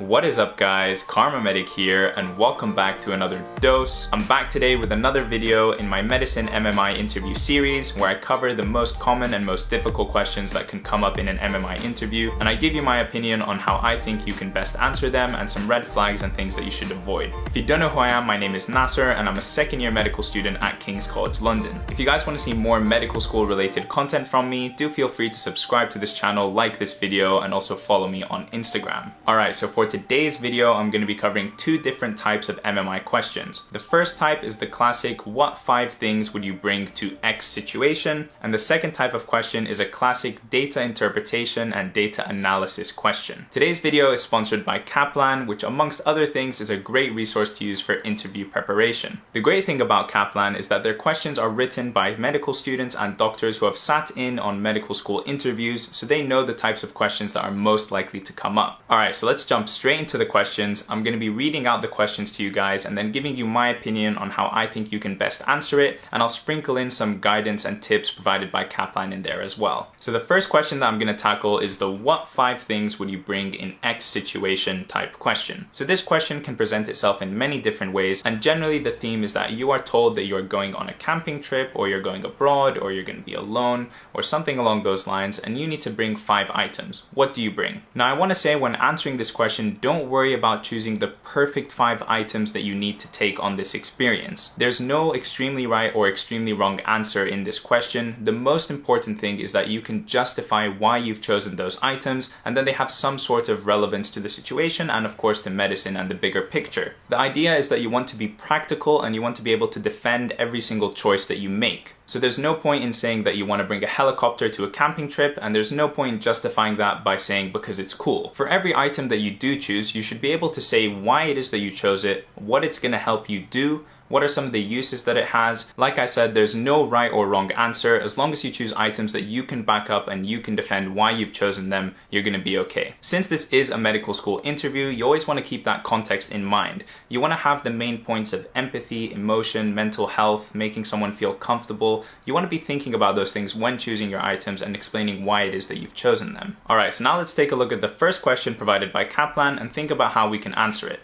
What is up guys, Kharma Medic here and welcome back to another dose. I'm back today with another video in my medicine MMI interview series where I cover the most common and most difficult questions that can come up in an MMI interview and I give you my opinion on how I think you can best answer them and some red flags and things that you should avoid. If you don't know who I am, my name is Nasser and I'm a second year medical student at King's College London. If you guys want to see more medical school related content from me, do feel free to subscribe to this channel, like this video and also follow me on Instagram. Alright, so for today's video, I'm going to be covering two different types of MMI questions. The first type is the classic, what five things would you bring to X situation? And the second type of question is a classic data interpretation and data analysis question. Today's video is sponsored by Kaplan, which amongst other things is a great resource to use for interview preparation. The great thing about Kaplan is that their questions are written by medical students and doctors who have sat in on medical school interviews, so they know the types of questions that are most likely to come up. Alright, so let's jump straight into the questions. I'm going to be reading out the questions to you guys and then giving you my opinion on how I think you can best answer it and I'll sprinkle in some guidance and tips provided by Kaplan in there as well. So the first question that I'm going to tackle is the what five things would you bring in X situation type question. So this question can present itself in many different ways and generally the theme is that you are told that you're going on a camping trip or you're going abroad or you're going to be alone or something along those lines and you need to bring five items. What do you bring? Now I want to say when answering this question don't worry about choosing the perfect five items that you need to take on this experience. There's no extremely right or extremely wrong answer in this question. The most important thing is that you can justify why you've chosen those items and then they have some sort of relevance to the situation and of course to medicine and the bigger picture. The idea is that you want to be practical and you want to be able to defend every single choice that you make. So there's no point in saying that you want to bring a helicopter to a camping trip and there's no point in justifying that by saying because it's cool. For every item that you do choose, you should be able to say why it is that you chose it, what it's going to help you do, what are some of the uses that it has? Like I said, there's no right or wrong answer. As long as you choose items that you can back up and you can defend why you've chosen them, you're gonna be okay. Since this is a medical school interview, you always wanna keep that context in mind. You wanna have the main points of empathy, emotion, mental health, making someone feel comfortable. You wanna be thinking about those things when choosing your items and explaining why it is that you've chosen them. Alright, so now let's take a look at the first question provided by Kaplan and think about how we can answer it.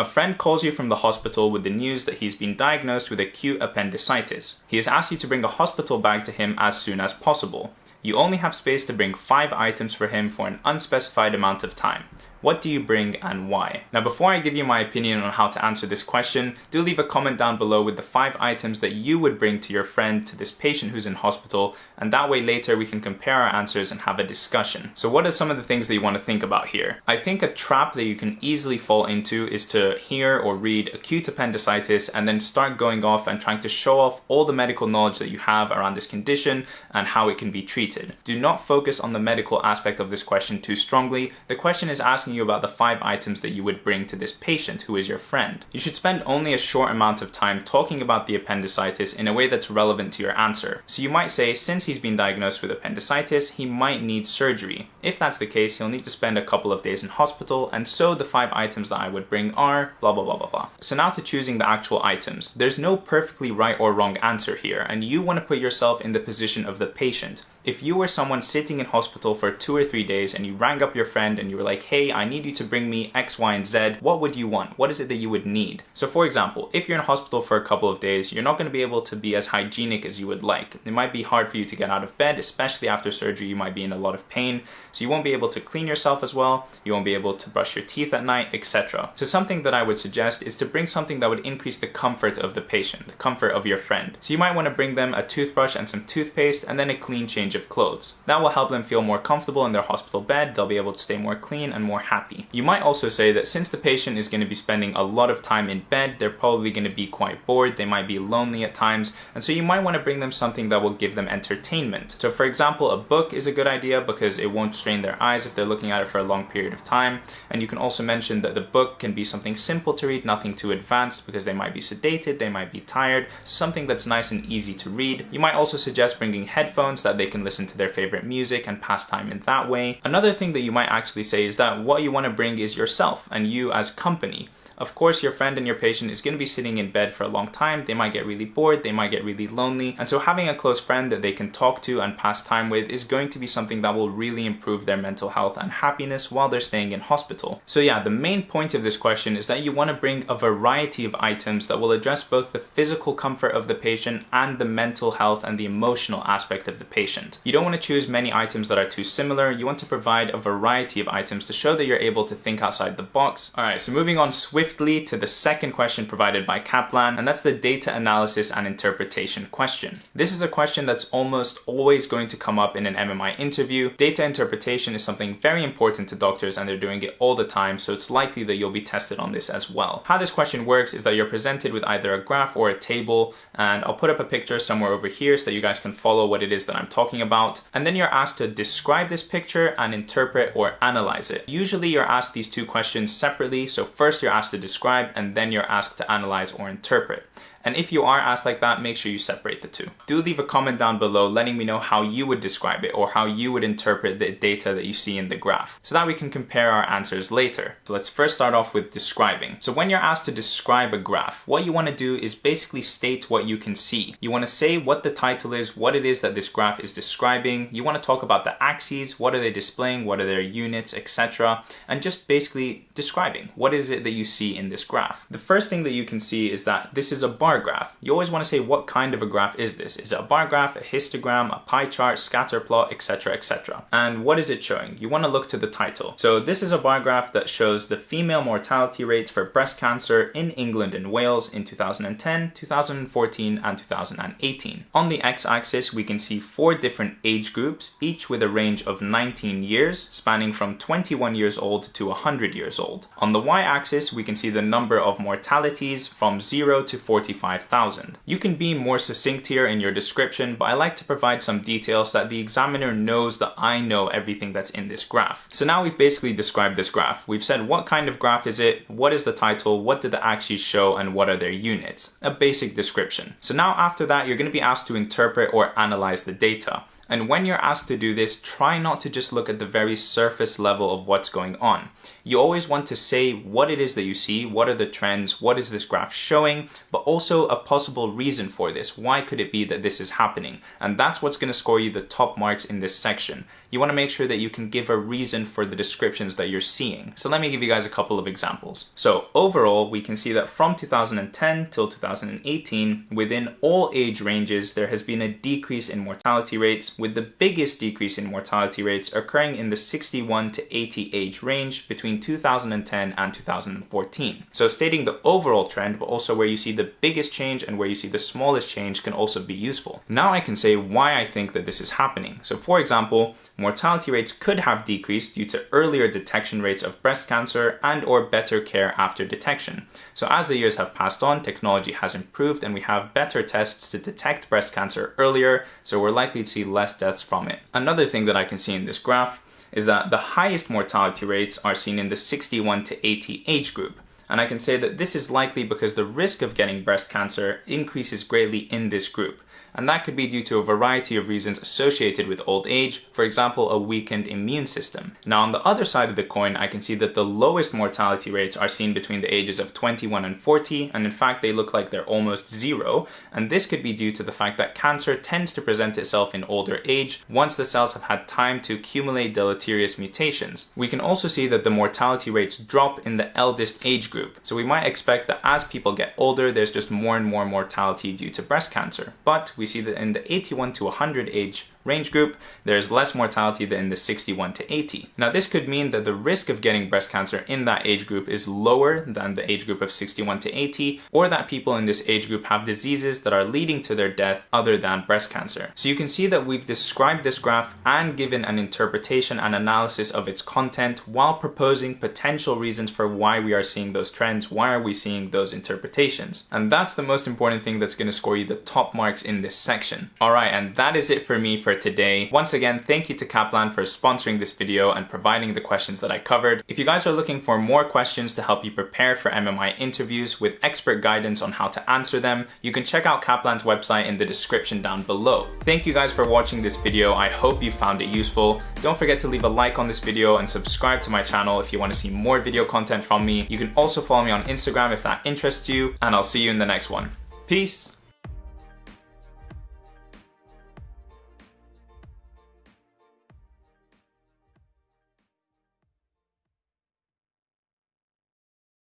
A friend calls you from the hospital with the news that he's been diagnosed with acute appendicitis. He has asked you to bring a hospital bag to him as soon as possible. You only have space to bring 5 items for him for an unspecified amount of time. What do you bring and why? Now before I give you my opinion on how to answer this question, do leave a comment down below with the 5 items that you would bring to your friend, to this patient who's in hospital, and that way later we can compare our answers and have a discussion. So what are some of the things that you want to think about here? I think a trap that you can easily fall into is to hear or read acute appendicitis and then start going off and trying to show off all the medical knowledge that you have around this condition and how it can be treated. Do not focus on the medical aspect of this question too strongly. The question is asking asking you about the five items that you would bring to this patient who is your friend. You should spend only a short amount of time talking about the appendicitis in a way that's relevant to your answer. So you might say, since he's been diagnosed with appendicitis, he might need surgery. If that's the case, he'll need to spend a couple of days in hospital, and so the five items that I would bring are blah blah blah blah blah. So now to choosing the actual items. There's no perfectly right or wrong answer here, and you want to put yourself in the position of the patient. If you were someone sitting in hospital for two or three days and you rang up your friend and you were like, hey, I need you to bring me X, Y, and Z, what would you want? What is it that you would need? So for example, if you're in hospital for a couple of days, you're not to be able to be as hygienic as you would like. It might be hard for you to get out of bed, especially after surgery, you might be in a lot of pain. So you won't be able to clean yourself as well, you won't be able to brush your teeth at night, etc. So something that I would suggest is to bring something that would increase the comfort of the patient, the comfort of your friend. So you might want to bring them a toothbrush and some toothpaste and then a clean change of clothes. That will help them feel more comfortable in their hospital bed, they'll be able to stay more clean and more happy. You might also say that since the patient is going to be spending a lot of time in bed, they're probably going to be quite bored, they might be lonely at times, and so you might want to bring them something that will give them entertainment. So for example, a book is a good idea because it won't strain their eyes if they're looking at it for a long period of time, and you can also mention that the book can be something simple to read, nothing too advanced because they might be sedated, they might be tired, something that's nice and easy to read. You might also suggest bringing headphones that they can listen to their favorite music and pass time in that way. Another thing that you might actually say is that what you want to bring is yourself and you as company. Of course, your friend and your patient is going to be sitting in bed for a long time. They might get really bored, they might get really lonely. And so having a close friend that they can talk to and pass time with is going to be something that will really improve their mental health and happiness while they're staying in hospital. So yeah, the main point of this question is that you want to bring a variety of items that will address both the physical comfort of the patient and the mental health and the emotional aspect of the patient. You don't want to choose many items that are too similar. You want to provide a variety of items to show that you're able to think outside the box. All right, so moving on swiftly to the second question provided by Kaplan, and that's the data analysis and interpretation question. This is a question that's almost always going to come up in an MMI interview. Data interpretation is something very important to doctors and they're doing it all the time, so it's likely that you'll be tested on this as well. How this question works is that you're presented with either a graph or a table, and I'll put up a picture somewhere over here so that you guys can follow what it is that I'm talking about. And then you're asked to describe this picture and interpret or analyze it. Usually you're asked these two questions separately, so first you're asked to describe and then you're asked to analyze or interpret. And if you are asked like that, make sure you separate the two. Do leave a comment down below letting me know how you would describe it or how you would interpret the data that you see in the graph so that we can compare our answers later. So let's first start off with describing. So when you're asked to describe a graph, what you want to do is basically state what you can see. You want to say what the title is, what it is that this graph is describing. You want to talk about the axes, what are they displaying, what are their units, etc. And just basically describing what is it that you see in this graph. The first thing that you can see is that this is a bar bar graph. You always want to say what kind of a graph is this? Is it a bar graph, a histogram, a pie chart, scatter plot, etc, etc. And what is it showing? You want to look to the title. So this is a bar graph that shows the female mortality rates for breast cancer in England and Wales in 2010, 2014 and 2018. On the x-axis we can see four different age groups, each with a range of 19 years, spanning from 21 years old to 100 years old. On the y-axis we can see the number of mortalities from 0 to 45 55,000. You can be more succinct here in your description, but I like to provide some details that the examiner knows that I know everything that's in this graph. So now we've basically described this graph. We've said what kind of graph is it, what is the title, what did the axes show, and what are their units. A basic description. So now after that, you're going to be asked to interpret or analyze the data. And when you're asked to do this, try not to just look at the very surface level of what's going on. You always want to say what it is that you see, what are the trends, what is this graph showing, but also a possible reason for this. Why could it be that this is happening? And that's what's going to score you the top marks in this section. You want to make sure that you can give a reason for the descriptions that you're seeing. So let me give you guys a couple of examples. So overall, we can see that from 2010 till 2018, within all age ranges, there has been a decrease in mortality rates with the biggest decrease in mortality rates occurring in the 61 to 80 age range between 2010 and 2014. So stating the overall trend, but also where you see the biggest change and where you see the smallest change can also be useful. Now I can say why I think that this is happening. So for example, mortality rates could have decreased due to earlier detection rates of breast cancer and or better care after detection. So as the years have passed on, technology has improved and we have better tests to detect breast cancer earlier, so we're likely to see less less deaths from it. Another thing that I can see in this graph is that the highest mortality rates are seen in the 61 to 80 age group. And I can say that this is likely because the risk of getting breast cancer increases greatly in this group and that could be due to a variety of reasons associated with old age, for example a weakened immune system. Now on the other side of the coin I can see that the lowest mortality rates are seen between the ages of 21 and 40 and in fact they look like they're almost zero and this could be due to the fact that cancer tends to present itself in older age once the cells have had time to accumulate deleterious mutations. We can also see that the mortality rates drop in the eldest age group so we might expect that as people get older there's just more and more mortality due to breast cancer but we see that in the 81 to 100 age range group, there's less mortality than in the 61 to 80. Now this could mean that the risk of getting breast cancer in that age group is lower than the age group of 61 to 80, or that people in this age group have diseases that are leading to their death other than breast cancer. So you can see that we've described this graph and given an interpretation and analysis of its content while proposing potential reasons for why we are seeing those trends, why are we seeing those interpretations. And that's the most important thing that's going to score you the top marks in this section. Alright, and that is it for me for today. Once again, thank you to Kaplan for sponsoring this video and providing the questions that I covered. If you guys are looking for more questions to help you prepare for MMI interviews with expert guidance on how to answer them, you can check out Kaplan's website in the description down below. Thank you guys for watching this video. I hope you found it useful. Don't forget to leave a like on this video and subscribe to my channel if you want to see more video content from me. You can also follow me on Instagram if that interests you, and I'll see you in the next one. Peace!